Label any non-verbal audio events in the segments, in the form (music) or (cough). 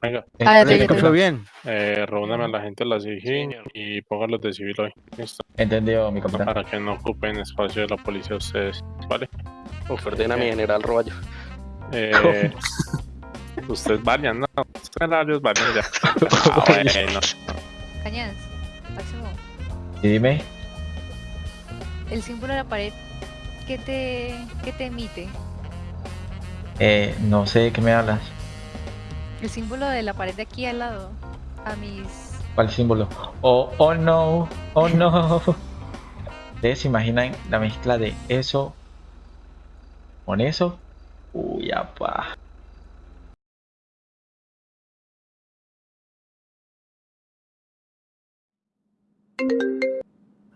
venga, Ah, ya te- ¿Me ya te- escucho bien? eh, reúname a la gente de la SIGIN y póngalos de civil hoy. Listo. Entendido, mi capitán. Para que no ocupen espacio de la policía ustedes, ¿vale? Ordena a mi general Roballo. Eh, (laughs) ustedes vayan, ¿no? Ustedes vayan ya. (laughs) Ah, bueno. Cañas, Máximo, Y dime, el símbolo de la pared, ¿qué te, qué te emite? eh, no sé de qué me hablas. El símbolo de la pared de aquí al lado, a mis... ¿Cuál símbolo? Oh, oh no, oh no. ¿Ustedes se imaginan la mezcla de eso con eso? Uy, apa.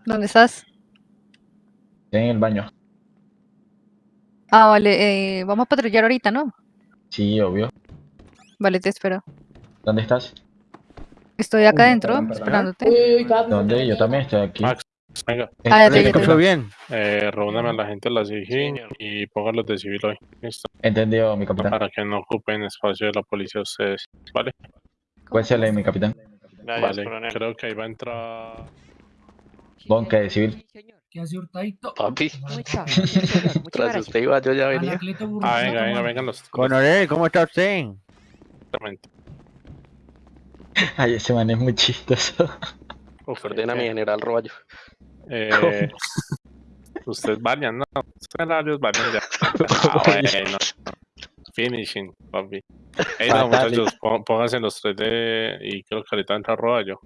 ¿Dónde estás? En el baño. Ah, vale, eh, vamos a patrullar ahorita, ¿no? Sí, obvio. Vale, te espero. ¿Dónde estás? Estoy acá adentro, esperándote. Uy, uy, ¿Dónde? Yo también estoy aquí. Max, venga, Ah, ya te- ¿Me ya te- escucho bien? eh, reúname a la gente de la SIGIN y póngalos de civil hoy. Listo. Entendido, mi capitán. Para que no ocupen espacio de la policía ustedes, ¿vale? Cuéntale, mi capitán. Vale, creo que ahí va a entrar... Bonque de civil. ¿Qué hace Hurtadito? Papi, (laughs) tras usted iba, yo ya venía. Ah, venga, venga, mano. vengan los... Coronel, ¿cómo está usted? Exactamente. (laughs) Ay, ese man es muy chistoso. (laughs) Uf, Ordena a mi eh, general Roballo. eh, (laughs) ustedes vayan, ¿no? Ustedes varios vayan ya. Ah, bueno. Finishing, papi. Ey, no, muchachos, pó- pónganse en los 3D y creo que ahorita entra Roballo.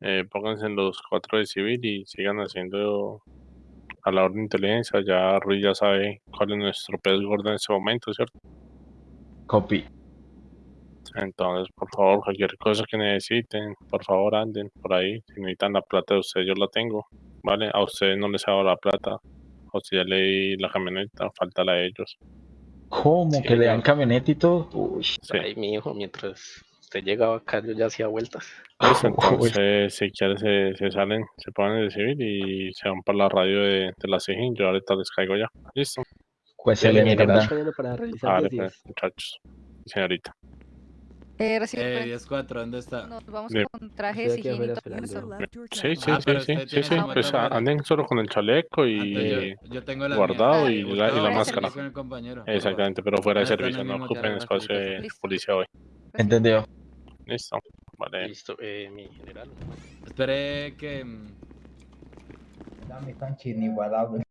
Eh, pónganse en los 4 de civil y sigan haciendo a la orden de inteligencia. Ya Ruiz ya sabe cuál es nuestro pez gordo en este momento, ¿cierto? Copy. Entonces, por favor, cualquier cosa que necesiten, por favor anden por ahí. Si necesitan la plata de ustedes, yo la tengo, ¿vale? A ustedes no les hago la plata. O si ya leí la camioneta, falta la de ellos. ¿Cómo? Sí, ¿Que le dan camioneta y todo? Uy. Sí. Ay, mi hijo, mientras usted llegaba acá, yo ya hacía vueltas. Listo, (laughs) Uy. entonces, si quieren, se, se salen, se ponen de civil y se van para la radio de, de la CIGIN. Yo ahorita les caigo ya. Listo. Cuéntale, mi general capitán. para realizar Vale, pues, muchachos. Señorita. Eh, Eh, frente. 10-4, ¿dónde está? Nos vamos con traje Estoy aquí sigil y afuera todo eso. esperando. Sí, sí, Ah, sí, sí, sí, sí. Pues anden solo con el chaleco y Antes yo, yo tengo la guardado y Eh, la, y máscara. Exactamente, pero fuera de Ah, servicio, no ocupen espacio de policía hoy. Entendido. Listo. Vale. Listo, eh, mi general. Esperé que... mm, Dame tan inigualable.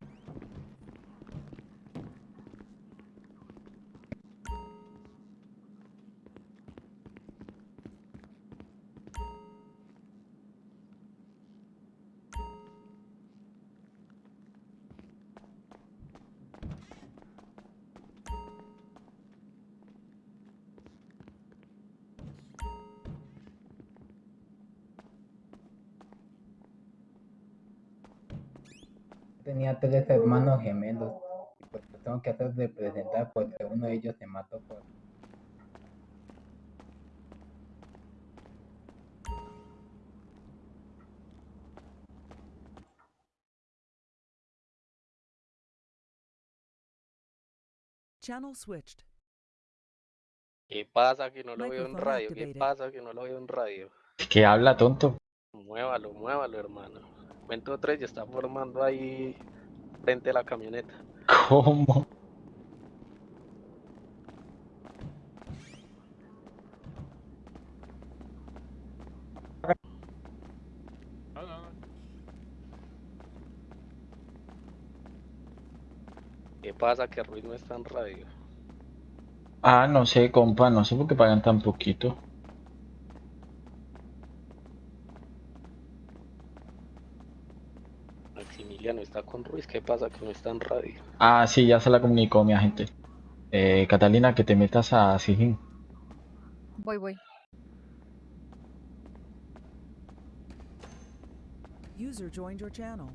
Tenía tres hermanos gemelos. y Pues lo tengo que hacer representar porque uno de ellos se mató por... Channel switched. ¿Qué pasa que no lo veo en radio? ¿Qué pasa que no lo veo en radio? ¿Qué habla, tonto? Muévalo, muévalo, hermano. Cuento tres, ya está formando ahí frente a la camioneta. ¿Cómo? ¿Qué pasa que Ruiz no está en radio? Ah, no sé, compa, no sé por qué pagan tan poquito. Maximiliano está con Ruiz, ¿qué pasa que no está en radio? Ah, sí, ya se la comunicó mi agente. Eh, Catalina, que te metas a Sigin. Voy, voy. User joined your channel.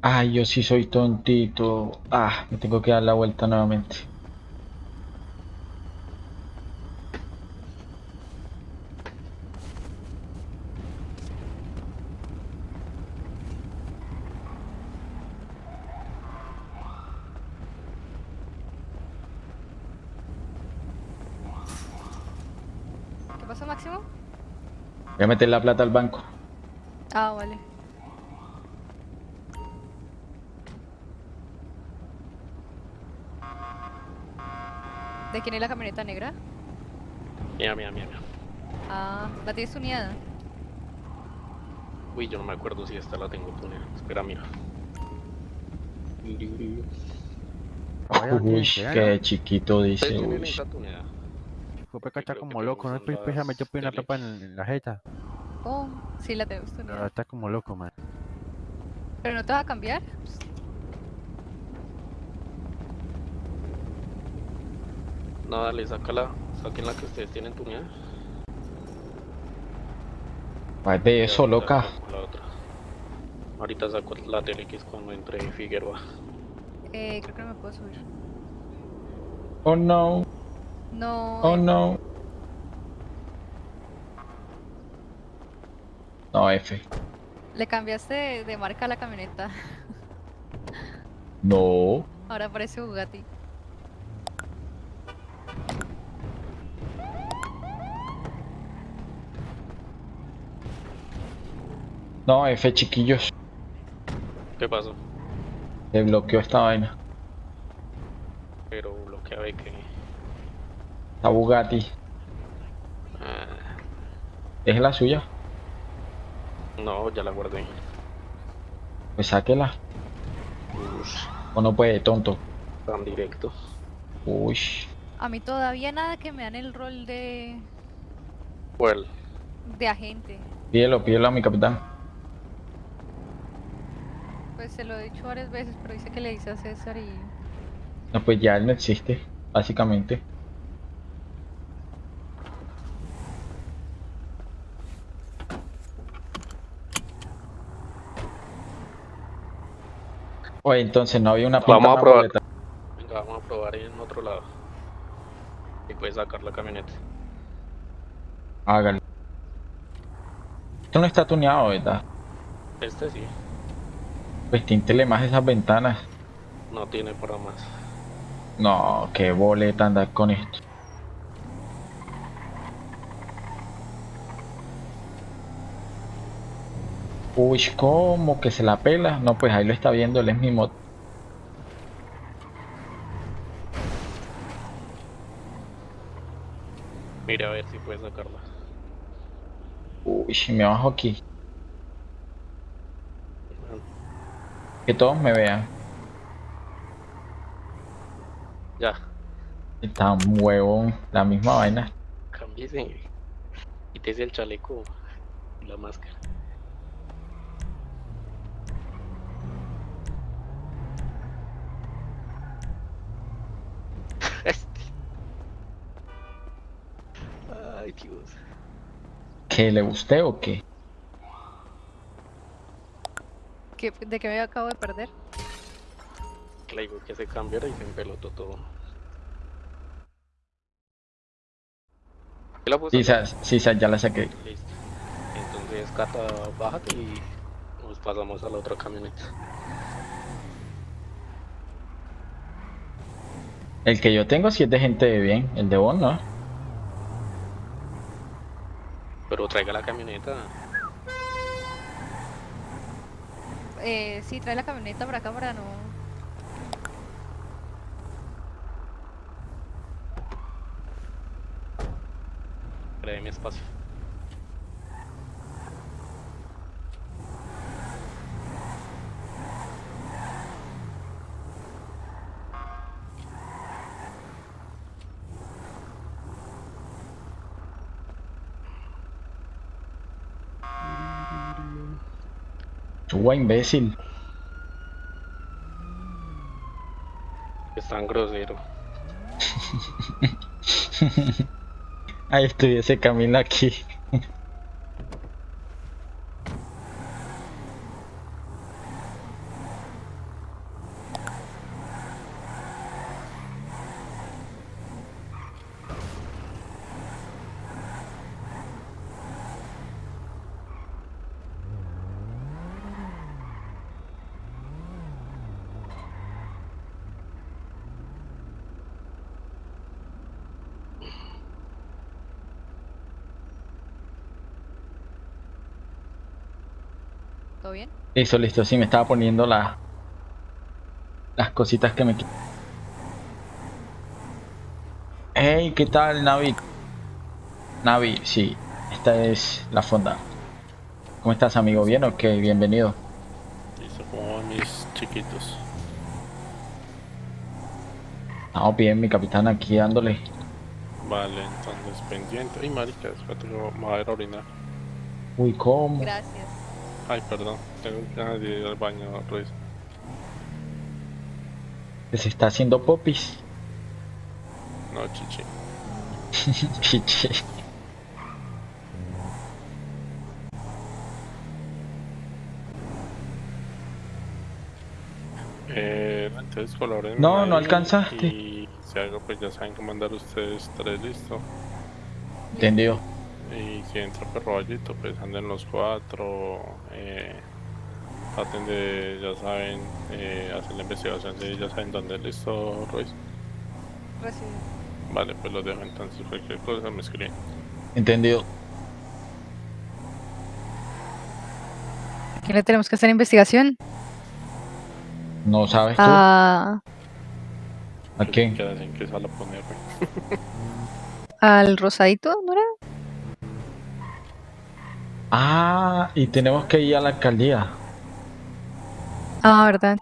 Ay, yo sí soy tontito. Ah, me tengo que dar la vuelta nuevamente. pasó, Máximo? Voy a meter la plata al banco. Ah, vale. ¿De quién es la camioneta negra? Mira, mira, mira. Ah, ¿la tienes tuneada? Uy, yo no me acuerdo si esta la tengo tuneada. Espera, mira. Uy, qué chiquito dice. ¿Ustedes tienen Uy. Fue como loco, ¿no? pues, las metió pues, una tapa en la jeta. Oh, sí, la tenemos Pero tuneada. está como loco, man. ¿Pero no te va a cambiar? No, dale, sácala. Saquen la que ustedes tienen tuneada. Ay, de eso, loca. saco La otra. Ahorita saco la TLX cuando entre Figueroa. Eh, creo que no me puedo subir. Oh no, No. oh eh, no. No, F. Le cambiaste de, marca a la camioneta. (laughs) No. Ahora parece Bugatti. No, F, chiquillos. ¿Qué pasó? Se bloqueó esta vaina. Pero bloquea de que. Esta Bugatti. Ah, ¿Es la suya? No, ya la guardé. Pues sáquela. Ush, O no puede, tonto. tan directo. Uy. A mí todavía nada que me dan el rol de, ¿Cuál? de agente. Pídelo, pídelo a mi capitán. Pues se lo he dicho varias veces, pero dice que le dice a César y... No, pues ya él no existe, básicamente. Oye, entonces no había una Vamos pinta a más probar. boleta. Venga, vamos a probar en otro lado. Y puedes sacar la camioneta. Hágalo. Esto no está tuneado, ¿verdad? Este sí, Pues tíntele más esas ventanas. no tiene para más. No, qué boleta andar con esto. Uy, ¿cómo que se la pela? No, pues ahí lo está viendo, él es mi mod. Mire a ver si puedes sacarla. Uy, me bajo aquí. Que todos me vean. Ya, Está un huevón, la misma vaina. cámbiese. Quítese el chaleco y la máscara. ¿Que le guste o qué? ¿Qué- ¿De qué me acabo de perder? Le digo que se cambiara y se empelotó todo. ¿Qué la puso? Sí, sa- sí, sa- ya la saqué. Listo. Entonces, Cata, bájate y nos pasamos a la otra camioneta. El que yo tengo sí es de gente de bien, el de vos no. Pero traiga la camioneta. Eh, sí, trae la camioneta para acá para no... Créeme espacio. Suba, imbécil. Es tan grosero. (laughs) Ahí estuviese Camila aquí. ¿Todo bien? Listo, listo. Sí, me estaba poniendo la, las cositas que me... Hey, ¿qué tal, Navi? Navi, sí. Esta es la fonda. ¿Cómo estás, amigo? ¿Bien o qué? Bienvenido. Listo, como mis chiquitos. Estamos bien, mi capitán, aquí dándole. Vale, entonces pendiente. Ay, marica, espérate que me voy a ir a orinar. Uy, ¿cómo? Gracias. Ay, perdón, tengo de ir al baño, Ruiz. Que se está haciendo popis. No, chichi. (laughs) Chiche. Eh, entonces colaboren. No, no alcanzaste. Y si algo, pues ya saben que mandar ustedes tres, listo. Entendido. Y si entra perroballito, pues anden los cuatro. Eh, traten de, ya saben, eh, hacer la investigación, si ya saben dónde listo, Ruiz. Recibido. Vale, pues los dejo entonces, cualquier cosa me escriben. Entendido. ¿A quién le tenemos que hacer investigación? ¿No sabes tú? A... ¿A quién? Quedas en qué sala ponerme. (laughs) Al rosadito, ¿no era? Ah, y tenemos que ir a la alcaldía. Ah, verdad.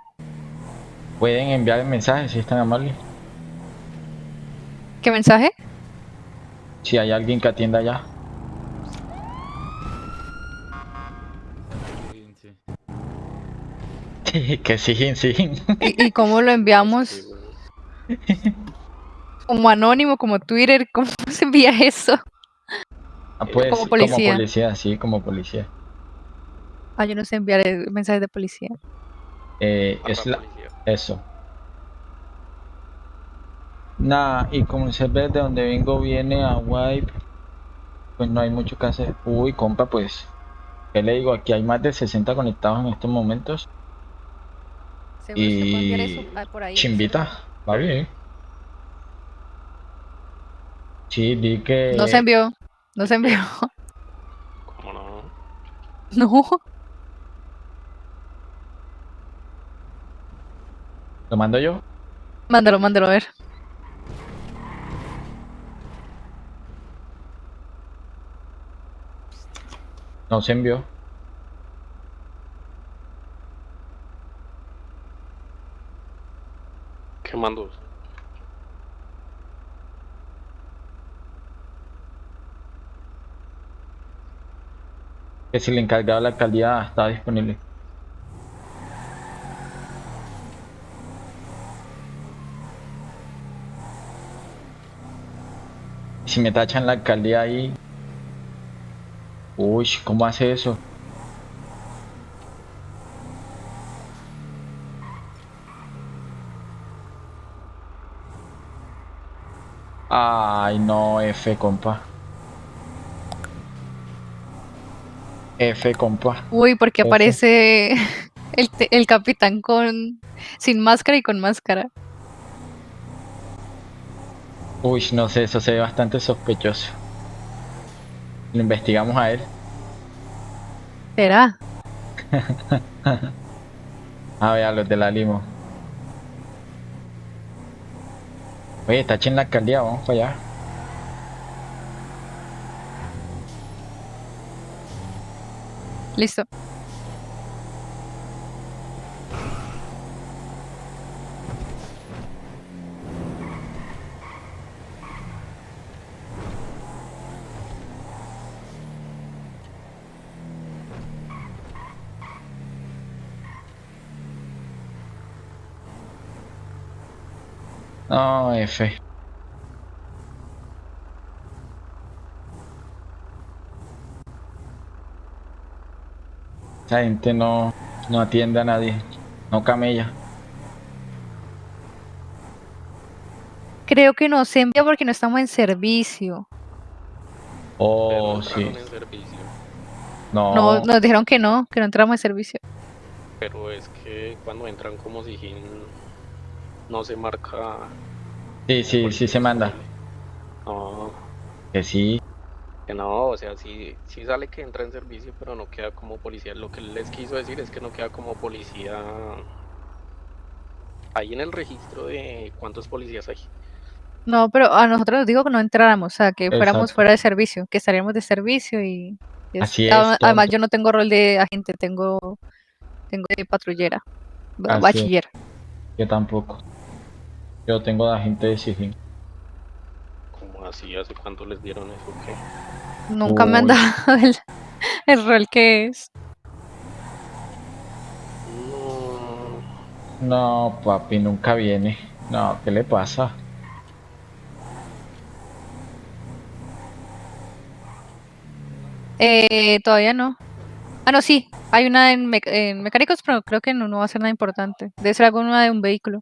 Pueden enviar el mensaje si están amables. ¿Qué mensaje? Si hay alguien que atienda allá. Sí, sí. que sí, sí. ¿Y, y cómo lo enviamos? (laughs) Como anónimo, como Twitter, ¿cómo se envía eso? Ah, pues, Como policía. Como policía, sí, como policía. Ah, yo no sé enviar eh, mensajes de policía. Eh, es la... policía. Eso. Nada, y como el server de donde vengo viene a Wipe, pues no hay mucho que hacer. Uy, compa, pues, ¿qué le digo? Aquí hay más de 60 conectados en estos momentos. Seguro se puede enviar Y... eso ah, por ahí. Chimbita, va bien. Sí, di que... No se envió. No se envió. ¿Cómo no? (laughs) No. ¿Lo mando yo? Mándalo, mándalo a ver. No se envió. ¿Qué mandos? Que si el encargado de la alcaldía está disponible. Si me tachan la alcaldía ahí. Uy, ¿cómo hace eso? Ay, no, F, compa. F, compa. Uy, porque aparece (laughs) el, el capitán con sin máscara y con máscara. Uy, no sé, eso se ve bastante sospechoso. Lo investigamos a él. ¿Será? (laughs) A ver, a los de la limo. Oye, está en la alcaldía, vamos para allá. Listo. No, F. Esa gente no, no atiende a nadie. No camella. Creo que no se envía porque no estamos en servicio. Oh, Pero sí. entraron en servicio. No. No, nos dijeron que no, que no entramos en servicio. Pero es que cuando entran como si no se marca. Sí, sí, sí se manda. No, Que sí. Que no, o sea, sí, sí sale que entra en servicio, pero no queda como policía. Lo que les quiso decir es que no queda como policía ahí en el registro de cuántos policías hay. No, pero a nosotros nos dijo que no entráramos, o sea, que fuéramos Exacto. fuera de servicio, que estaríamos de servicio y... Así es, Además, tonto. yo no tengo rol de agente, tengo, tengo de patrullera, Así es. bachiller. Yo tampoco. Yo tengo de agente de sigilo. Así, ¿hace cuánto les dieron eso? ¿Qué? Nunca me han dado el, el rol que es. No, papi, nunca viene. No, ¿qué le pasa? Eh, todavía no. Ah, no, sí. Hay una en, mec- en mecánicos, pero creo que no, no va a ser nada importante. Debe ser alguna de un vehículo.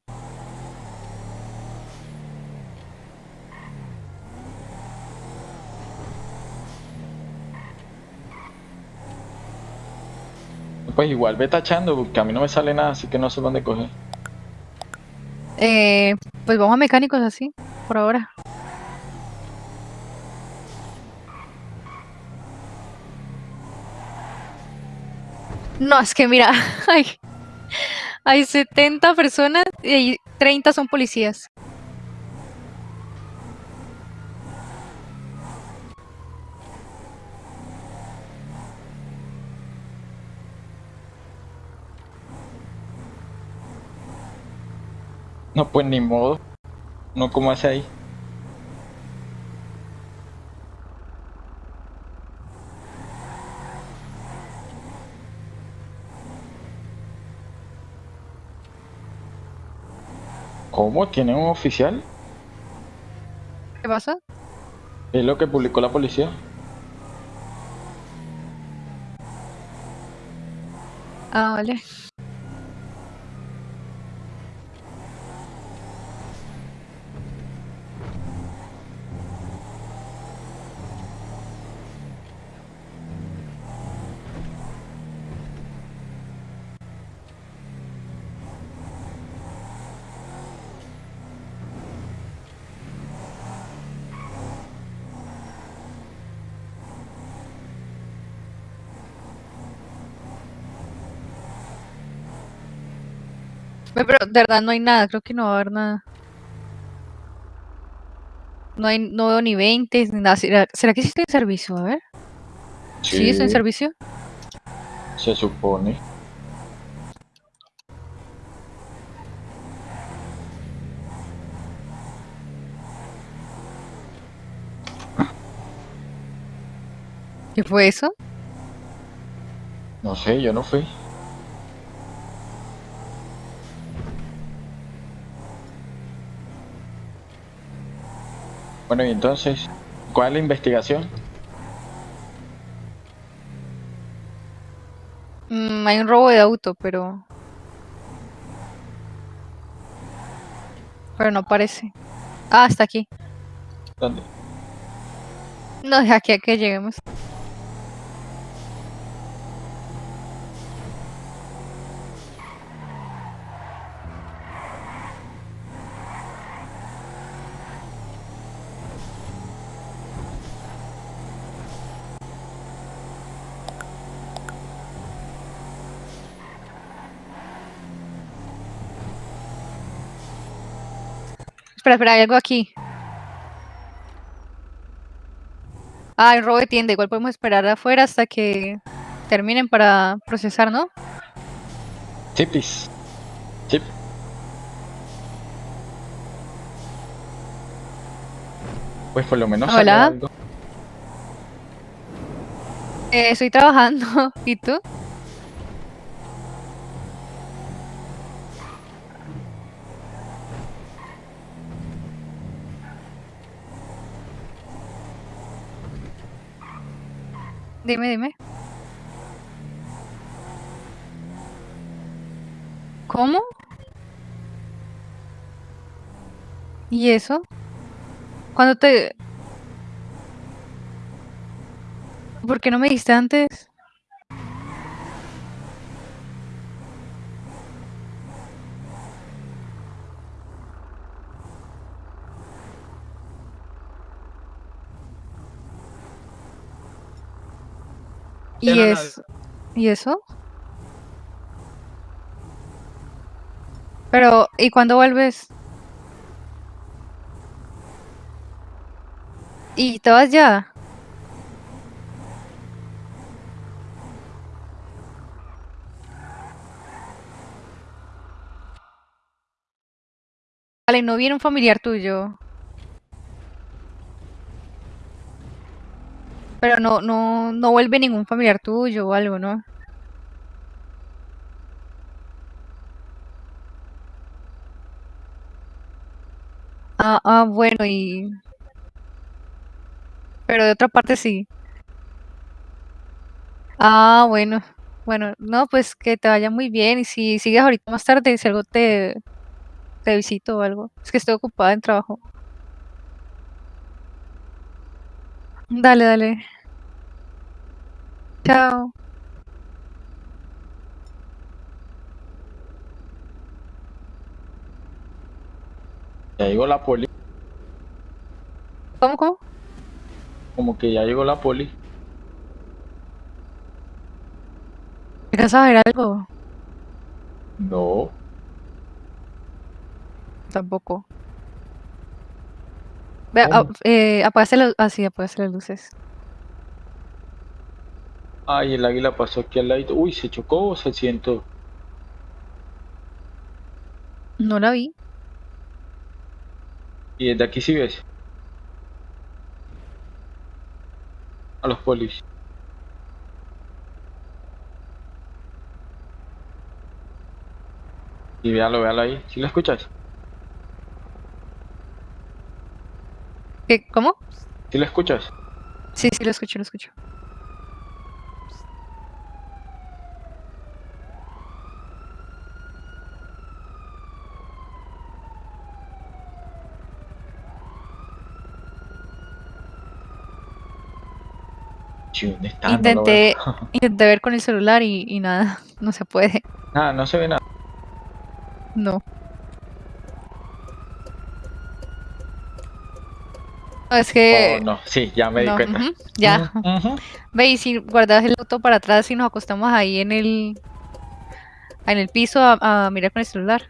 Pues igual ve tachando, porque a mí no me sale nada, así que no sé dónde coger. Eh, pues vamos a mecánicos así, por ahora. No, es que mira, (laughs) hay, hay 70 personas y hay 30 son policías. No, pues ni modo. No, como hace ahí? ¿Cómo? ¿Tiene un oficial? ¿Qué pasa? Es lo que publicó la policía. Ah, vale. Pero de verdad no hay nada, creo que no va a haber nada. No hay, no veo ni 20 ni nada. ¿Será, será que sí estoy en servicio? A ver. Sí, estoy en servicio. Se supone. ¿Qué fue eso? No sé, yo no fui. Bueno, y entonces, ¿cuál es la investigación? Mm, hay un robo de auto, pero... Pero no parece. Ah, está aquí. ¿Dónde? No, de aquí a que lleguemos. Espera, espera, hay algo aquí. Ah, hay robo de tienda. Igual podemos esperar afuera hasta que terminen para procesar, ¿no? Tipis. Tip. Pues por lo menos Hola. algo. Eh, estoy trabajando. (laughs) ¿Y tú? Dime, dime. ¿Cómo? ¿Y eso? ¿Cuándo te...? ¿Por qué no me dijiste antes? ¿Y, no, es, ¿Y eso? Pero, ¿y cuándo vuelves? ¿Y te vas ya? Vale, no viene un familiar tuyo. Pero no, no, no vuelve ningún familiar tuyo o algo, ¿no? Ah, ah, bueno, y... Pero de otra parte sí. Ah, bueno. Bueno, no, pues que te vaya muy bien. Y si sigues ahorita más tarde, si algo te, te visito o algo. Es que estoy ocupada en trabajo. Dale, dale. Chao. Ya llegó la poli. ¿Cómo, cómo? Como que ya llegó la poli. ¿Alcanzas a ver algo? No. Tampoco. Ve, ¿Cómo? a- eh, apagaste las... Ah, sí, las luces. Ay, el águila pasó aquí al ladito. Uy, se chocó o se siento. No la vi. Y desde aquí sí ves. A los polis. Y véalo, véalo ahí. ¿Sí lo escuchas? ¿Qué? ¿Cómo? ¿Sí lo escuchas? Sí, sí, lo escucho, lo escucho. ¿dónde está? No Intenté, veo. (laughs) intenté ver con el celular y, y nada, (laughs) no se puede. Nada, no se ve nada. No. Es que... Oh, no, sí, ya me di cuenta. ya. Ujú. Ve, y si guardas el auto para atrás y nos acostamos ahí en el... En el piso a, a mirar con el celular.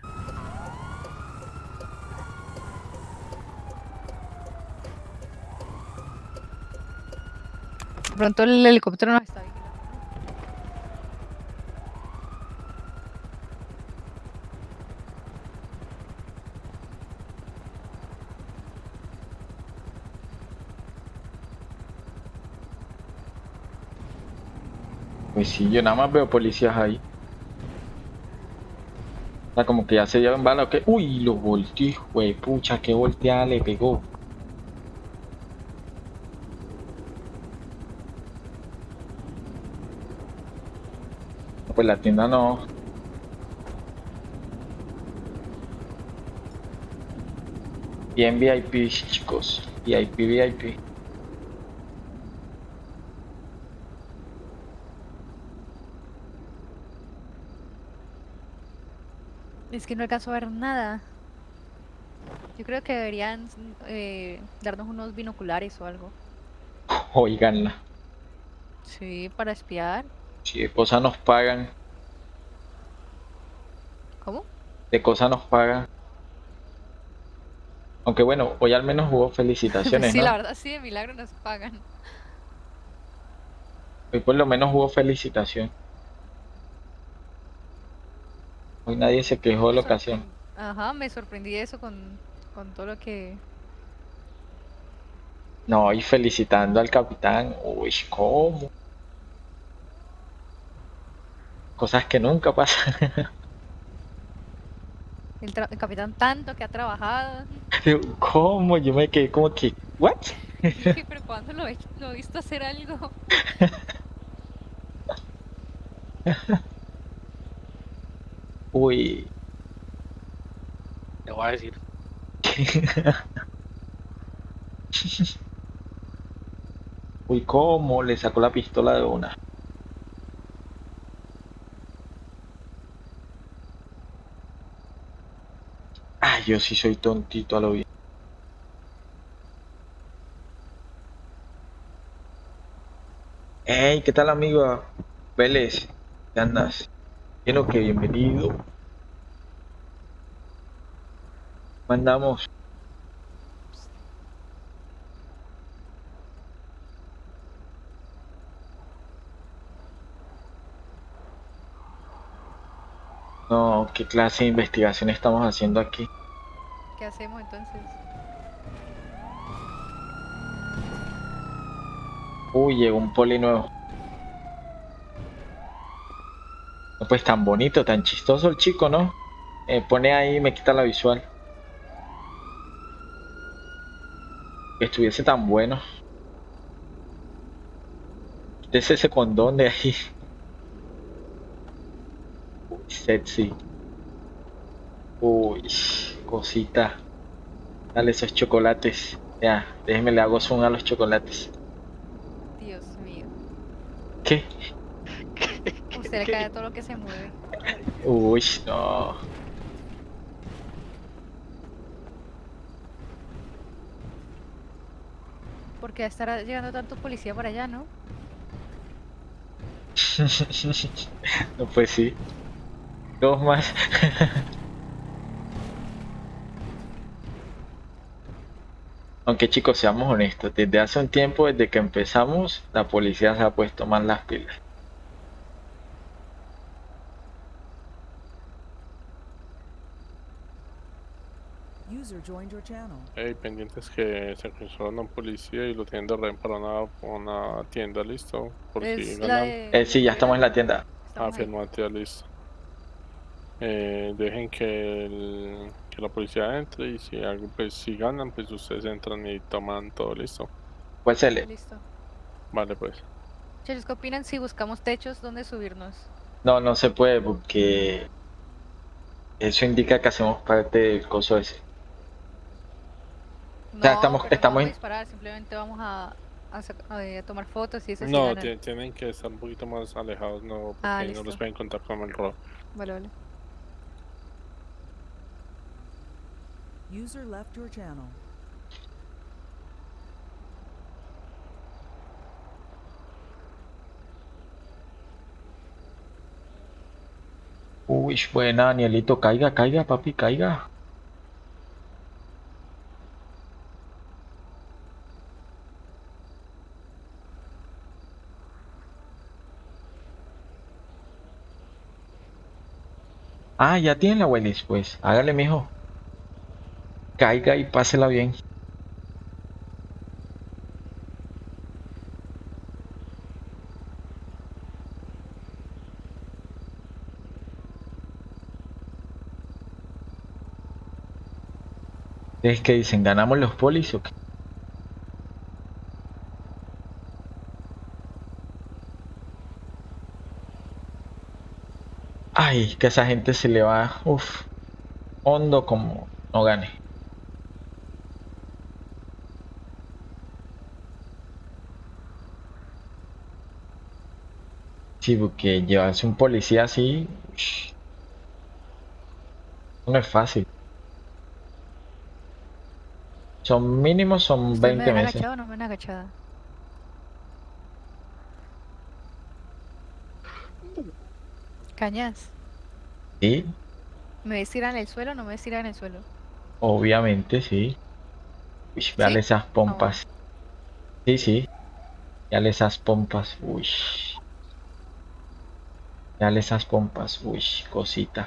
De pronto el helicóptero nos está Pues sí, yo nada más veo policías ahí. Como que ya se llevan bala o qué. Uy, lo volteó, güey, pucha, qué volteada le pegó. Pues la tienda no. Bien VIP, chicos. VIP, VIP. Es que no alcanzo a ver nada. Yo creo que deberían eh, darnos unos binoculares o algo. (laughs) Oiganla. Sí, para espiar. Si de cosas nos pagan, ¿Cómo? de cosas nos pagan. Aunque bueno, hoy al menos hubo felicitaciones, (laughs) sí, ¿no? la verdad sí, de milagro nos pagan. Hoy por lo menos hubo felicitación. Hoy nadie se quejó de la ocasión. Ajá, me sorprendí de eso con, con todo lo que... No, y felicitando al capitán. Uy, ¿cómo? Cosas que nunca pasan. (laughs) El, el capitán tanto que ha trabajado. ¿Cómo? Yo me quedé como que, ¿what? Dije, (laughs) pero ¿cuándo lo he, lo he visto hacer algo? (laughs) Uy, Te voy a decir. (laughs) uy, ¿cómo? Le sacó la pistola de una. Ay, yo sí soy tontito a lo bien. Hey, ¿qué tal amigo? Vélez, ¿qué andas? Quiero que bienvenido. ¿Cómo andamos? No, ¿qué clase de investigación estamos haciendo aquí? ¿Qué hacemos entonces? Uy, llegó un poli nuevo. No, Pues tan bonito, tan chistoso el chico, ¿no? Eh, pone ahí, me quita la visual. Que estuviese tan bueno. Quítese ese condón de ahí. Uy, sexy. Uy, cosita. Dale esos chocolates. Ya, déjeme le hago zoom a los chocolates. Dios mío. ¿Qué? Usted le cae todo lo que se mueve. Uy, no. Porque estará llegando tanto policía para allá, ¿no? (laughs) No, pues sí. Dos más. (laughs) Aunque chicos, seamos honestos, desde hace un tiempo, desde que empezamos, la policía se ha puesto más las pilas. User joined your channel. Hey, pendientes que se cruzó una policía y lo tienen de rehén para una, una tienda, listo. Por si Es la ganan. de... Eh, sí, ya estamos en la tienda. Estamos ahí. Afirmativa, listo. Eh, dejen que, el- que la policía entre y si algo, pues si ganan, pues ustedes entran y toman todo listo. Pues se le. Listo. Vale, pues. Chicos, ¿qué opinan si buscamos techos donde subirnos? No, no se puede porque eso indica que hacemos parte del coso ese. No, sea, estamos- no estamos vamos a en- disparar, simplemente vamos a, a, sac- a- tomar fotos y eso No, tienen que estar un poquito más alejados, no, porque Ah, no los pueden contar como el robo. Vale, vale. User left your channel. Uy, buena, Danielito, caiga, caiga, papi, caiga. Ah, ya tiene la Willis, pues. Hágale, mijo. Caiga y pásela bien. Es que dicen, ¿ganamos los polis o qué? Ay, que a esa gente se le va, uff, hondo como no gane. Sí, porque llevarse un policía así, no es fácil. Son mínimos, son ¿Ustedes 20 me meses. agachado no me ven agachada? Cañas, Sí, ¿me ves tirar en el suelo o no me ves tirar en el suelo? obviamente, sí. Uy, véale ¿Sí? esas pompas. Sí, sí. Véale esas pompas. Uy. Véale esas pompas. Uy, cosita.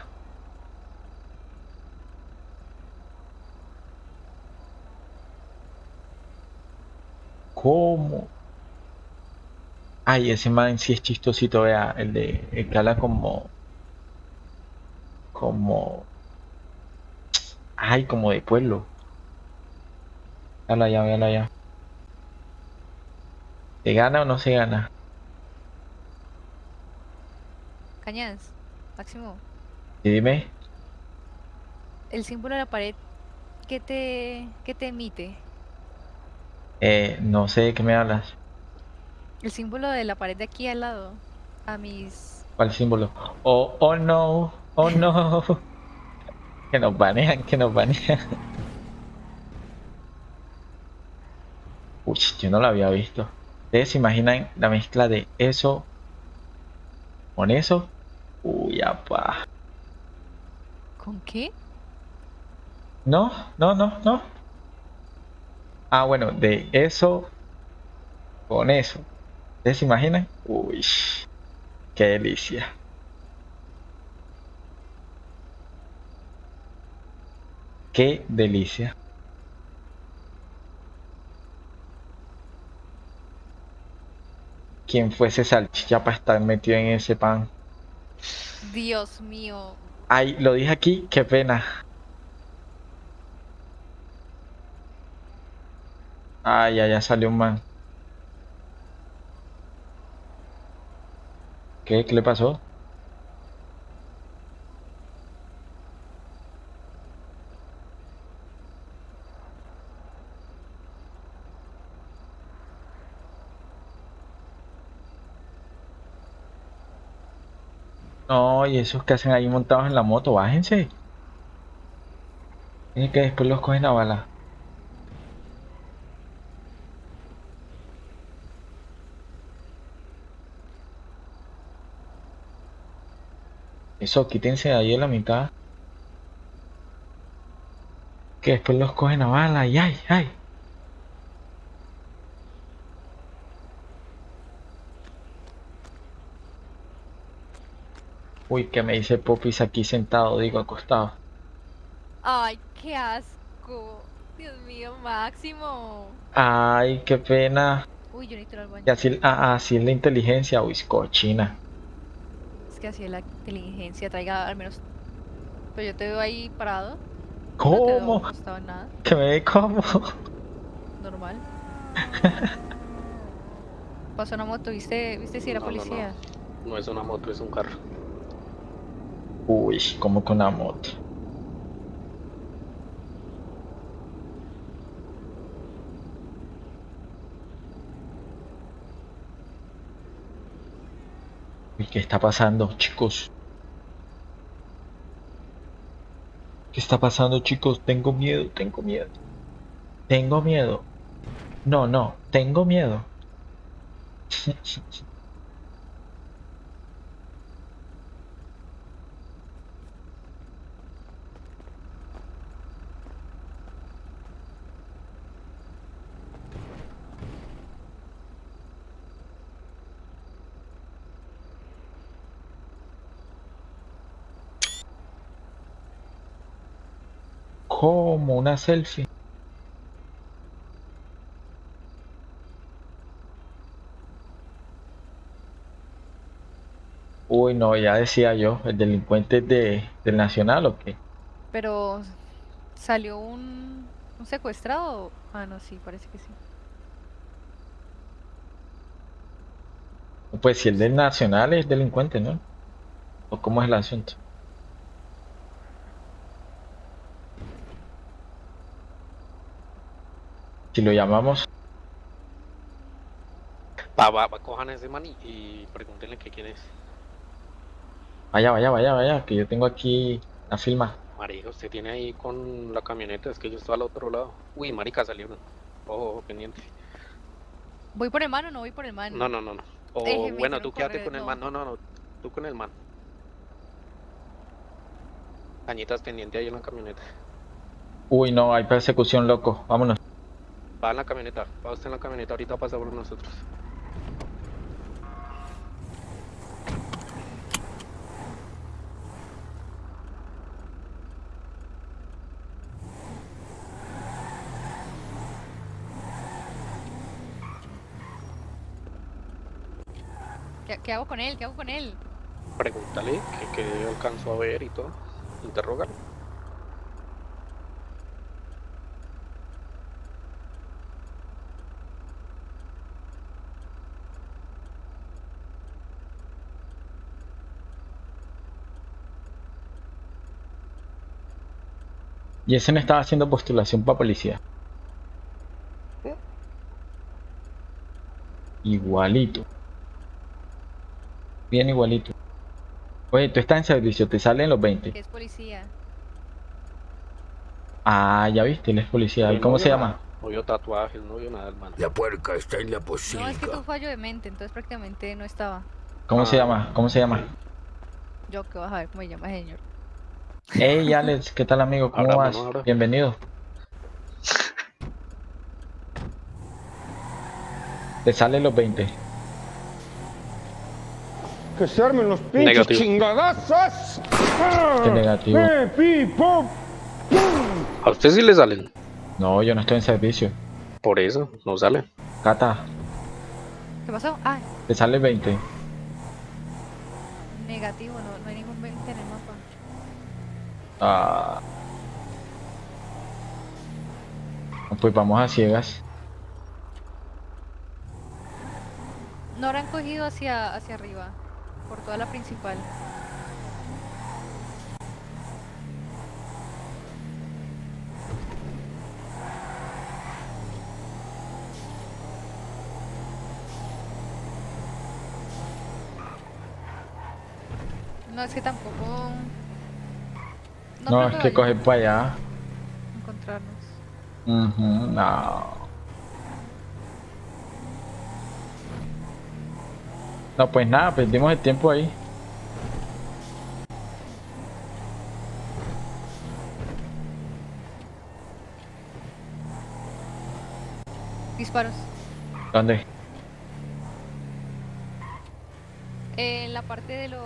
¿Cómo? Ay, ese man sí es chistosito, vea, el de el que habla como como ay, como de pueblo. Véalo allá, véalo allá. ¿Se gana o no se gana? Cañas, Máximo, Y dime, el símbolo de la pared, ¿qué te, qué te emite? eh, no sé de qué me hablas. El símbolo de la pared de aquí al lado, a mis... ¿Cuál símbolo? Oh, oh no, oh no. (laughs) Que nos banean, que nos banean. Uy, yo no lo había visto. ¿Ustedes se imaginan la mezcla de eso con eso? Uy, apa. ¿Con qué? No, no, no, no. Ah, bueno, de eso con eso. ¿Ustedes se imaginan? Uy, qué delicia. Qué delicia. ¿Quién fuese salchicha para estar metido en ese pan? Dios mío. Ay, lo dije aquí, qué pena. Ay, ya, ya salió un man. ¿Qué? ¿Qué le pasó? No, y esos que hacen ahí montados en la moto, bájense. Es que después los cogen a bala. Eso, quítense de ahí en la mitad. Que después los cogen a bala y ay, ay. Uy, que me dice Popis aquí sentado, digo, acostado. Ay, qué asco. Dios mío, Máximo. Ay, qué pena. Uy, yo necesito al baño. Y así, ah, así es la inteligencia, uy, cochina. Que así es la inteligencia. Traiga al menos. Pero yo te veo ahí parado. No te veo ¿Cómo? nada. Que me ve como. Normal. Pasó una moto, ¿viste? ¿Viste si era No, no, no. policía? No es una moto, es un carro. Uy, como con una moto. ¿Qué está pasando, chicos? ¿Qué está pasando, chicos? Tengo miedo, tengo miedo. Tengo miedo. No, no, tengo miedo. (laughs) ¿Cómo? ¿Una selfie? Uy, no, ya decía yo, el delincuente es de, del Nacional o qué? Pero salió un, un secuestrado. Ah, no, sí, parece que sí. Pues si el del Nacional es delincuente, ¿no? ¿O cómo es el asunto? Si lo llamamos, Va, va, va, cojan a ese man y, y pregúntenle que quién es. vaya, vaya, vaya, vaya, que yo tengo aquí la filma. Marica, usted tiene ahí con la camioneta, es que yo estoy al otro lado. Uy, marica, salió uno. Ojo, ojo, pendiente. ¿Voy por el man o no voy por el man? No, no, no, no. O Déjeme, bueno, tú quédate correr, con el man. No, no, no. Tú con el man. Cañitas pendiente ahí en la camioneta. Uy, no, hay persecución, loco. Vámonos. Va en la camioneta. Va usted en la camioneta. Ahorita pasa por nosotros. ¿Qué, qué hago con él? ¿Qué hago con él? Pregúntale que, que alcanzó a ver y todo. Interrógalo. Y ese no estaba haciendo postulación para policía. Igualito. Bien igualito. Oye, tú estás en servicio, te salen los 20. Que es policía. Ah, ya viste, él es policía. ¿Y El cómo se llama? No vio tatuajes, no vio nada, hermano. La puerca está en la No, es que pocilga. fallo de mente, entonces prácticamente no estaba. ¿Cómo se Ah. llama? ¿Cómo se llama? Yo que vas a ver cómo se llama señor. Hey Alex, ¿qué tal amigo? ¿Cómo Ahora, vas? ahora. Bienvenido. Te salen los 20. Que se armen los pinches chingadazos. Qué negativo. Eh, pi, pop. ¿A usted sí le salen? No, yo no estoy en servicio. Por eso, no salen. Cata, ¿Qué pasó? Ah, te sale 20. negativo, no, no hay ningún 20 en el. Pues vamos a ciegas. No habrán cogido hacia, hacia arriba, por toda la principal. No, es que tampoco... No, es que coger para allá. encontrarnos. No. No, pues nada, perdimos el tiempo ahí. Disparos. ¿Dónde? En la parte de los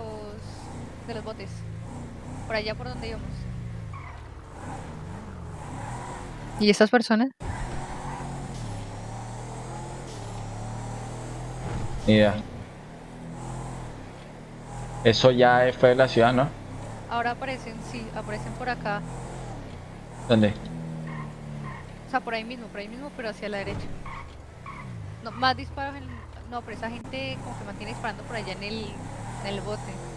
de los botes. Por allá por donde íbamos. ¿Y estas personas? Idea. Eso ya fue de la ciudad, ¿no? Ahora aparecen, sí, aparecen por acá. ¿Dónde? O sea, por ahí mismo, por ahí mismo, pero hacia la derecha. No, más disparos en... No, pero esa gente como que mantiene disparando por allá en el, en el bote.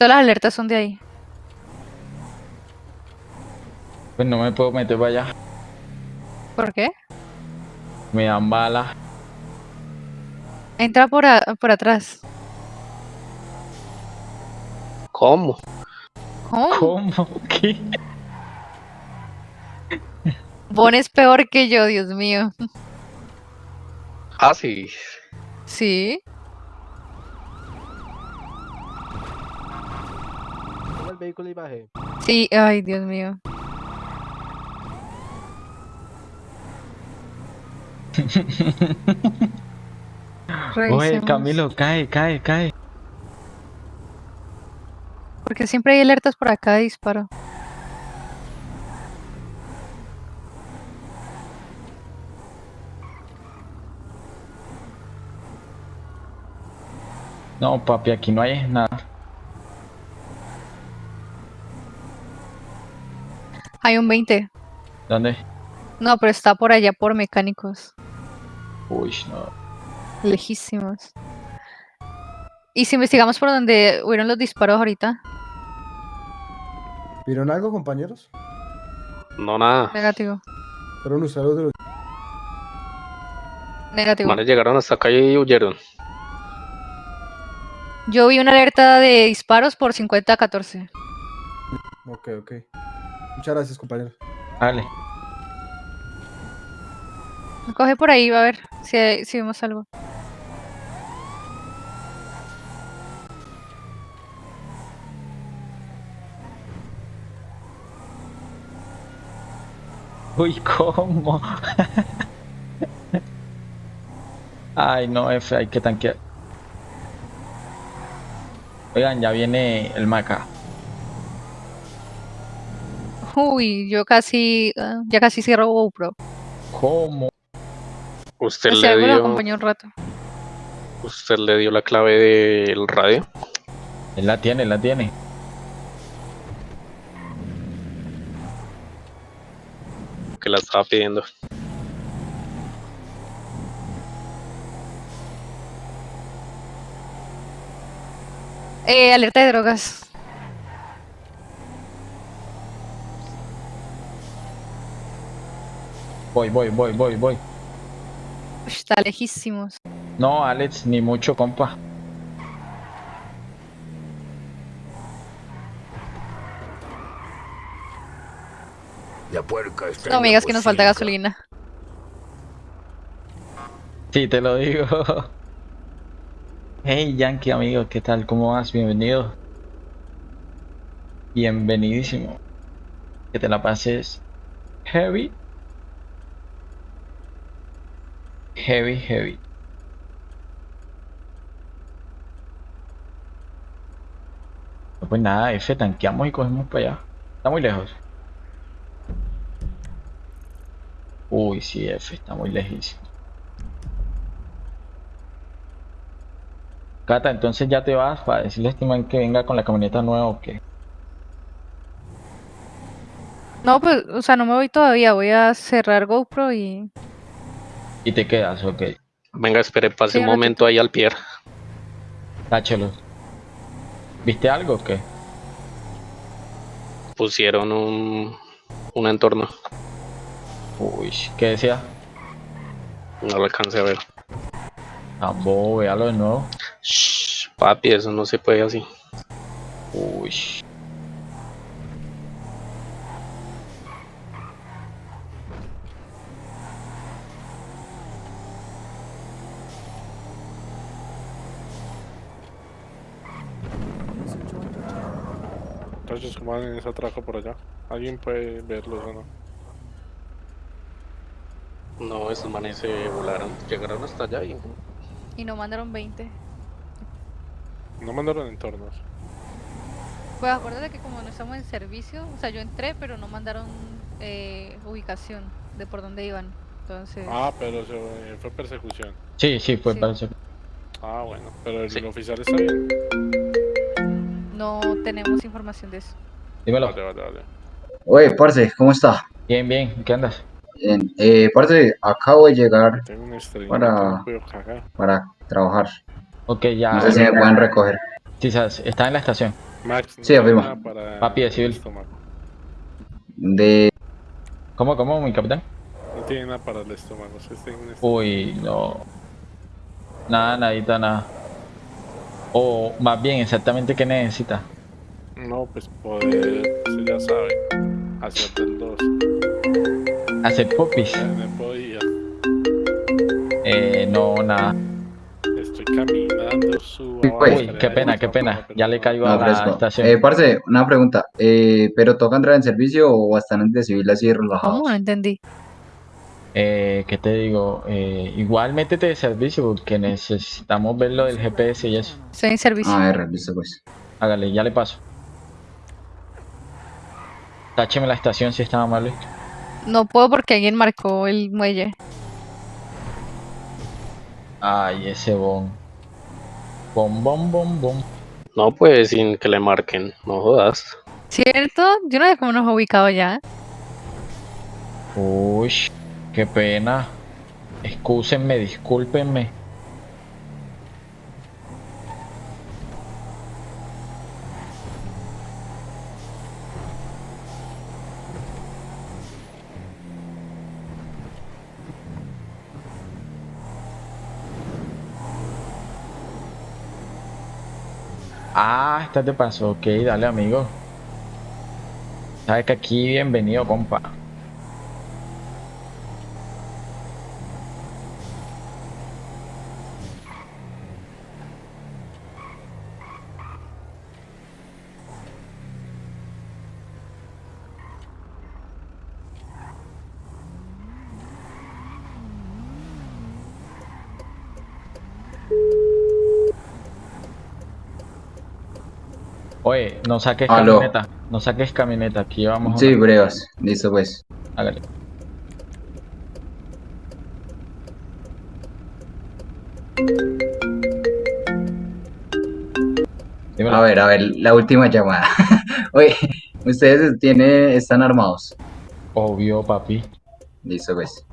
Todas las alertas son de ahí. Pues no me puedo meter para allá. ¿Por qué? Me dan balas. Entra por, a- por atrás. ¿Cómo? ¿Cómo? ¿Cómo? (laughs) ¿Qué? Bon es peor que yo, Dios mío. Ah, sí. Sí. Toma el vehículo y baje. Sí, ay, Dios mío. (laughs) Oye. Camilo, cae, cae, cae. Porque siempre hay alertas por acá de disparo. No, papi, aquí no hay nada. Hay un 20. ¿Dónde? No, pero está por allá por mecánicos. Uy, no. Lejísimos. ¿Y si investigamos por donde hubieron los disparos ahorita? ¿Vieron algo, compañeros? No, nada. Negativo. Fueron ustedes los de los... Negativo. Manes llegaron hasta acá y huyeron. Yo vi una alerta de disparos por 50 a 14. Ok, ok. Muchas gracias, compañeros. Dale. Coge por ahí, va a ver si, hay- si vemos algo. Uy, ¿cómo? Ay, no, F, hay que tanquear. Oigan, ya viene el Maca. Uy, yo casi, ah, ya casi cierro GoPro. ¿Cómo? Usted le dio, acompañó un rato. usted le dio la clave del radio. Él la tiene, él la tiene. que la estaba pidiendo. Eh, alerta de drogas. Voy, voy, voy, voy, voy. Está lejísimos. No, Alex, ni mucho, compa. La puerca está No digas que nos falta gasolina. Sí, te lo digo. Hey, Yankee, amigo, ¿qué tal? ¿Cómo vas? Bienvenido. Bienvenidísimo. Que te la pases heavy. Heavy, heavy. No, Pues nada, F, tanqueamos y cogemos para allá. Está muy lejos. Uy, sí, F, está muy lejísimo. Cata, entonces ya te vas para decirle a este man que venga con la camioneta nueva o qué. No, pues, o sea, no me voy todavía. Voy a cerrar GoPro y. Y te quedas, ok. Venga, espere, pase un momento ahí al pie. Táchelo. ¿Viste algo o qué? Pusieron un, un entorno. Uy, ¿qué decía? No lo alcancé a ver. Tampoco, véalo de nuevo. Shh, papi, eso no se puede así. Uy. Entonces, ¿cómo van en ese atraco por allá? ¿Alguien puede verlos o no? No, esos manes se volaron. Llegaron hasta allá y Y no mandaron 20. No mandaron entornos. Pues acuérdate que como no estamos en servicio, o sea, yo entré, pero no mandaron eh, ubicación de por dónde iban. Entonces, Ah, pero se, fue persecución. Sí, sí, fue Sí. eso. Ah, bueno, pero el Sí. oficial está bien. No tenemos información de eso. Dímelo. Vale, vale, vale. Oye, parce, ¿cómo está? Bien, bien, ¿qué andas? Bien. Eh, parce, acabo de llegar Tengo un Para- para trabajar. Ok, ya. No sé si me pueden recoger. Sí, sabes, está en la estación. Max, no Sí, para Papi de civil. De... ¿Cómo, cómo, mi capitán? No tiene nada para el estómago. si está en un estómago. Uy, no. Nada, nadita, nada. O más bien, exactamente qué necesita. No, pues poder, usted ya sabe, hacer del 2. Hacer popis. No podía. Eh, no, nada. Estoy caminando, subo pues, Uy, qué pena, qué pena. Ya le caigo a la fresco. estación. Eh, parce, una pregunta. Eh, ¿pero toca entrar en servicio o están de civil así relajados? ¿Cómo? No entendí. Eh, ¿qué te digo? Eh, igual métete de servicio porque necesitamos ver lo del GPS y eso. Estoy en servicio. Ah, R, listo pues. Hágale, ya le paso. Tácheme la estación si está amable. No puedo porque alguien marcó el muelle. Ay, ese bon. Bom, bom, bom, bom. No, pues sin que le marquen. No jodas. ¿Cierto? Yo no sé cómo nos ha ubicado ya. Uy, qué pena. Excúsenme, discúlpenme. Ah, esta te pasó. Ok, dale, amigo. Sabes que aquí bienvenido, compa. Oye, no saques Aló. camioneta. No saques camioneta. Aquí vamos. Sí, brevas. Listo, pues. Hágale. Dímelo. A ver, a ver, la última llamada. (laughs) Oye, ustedes tiene, están armados. Obvio, papi. Listo, pues.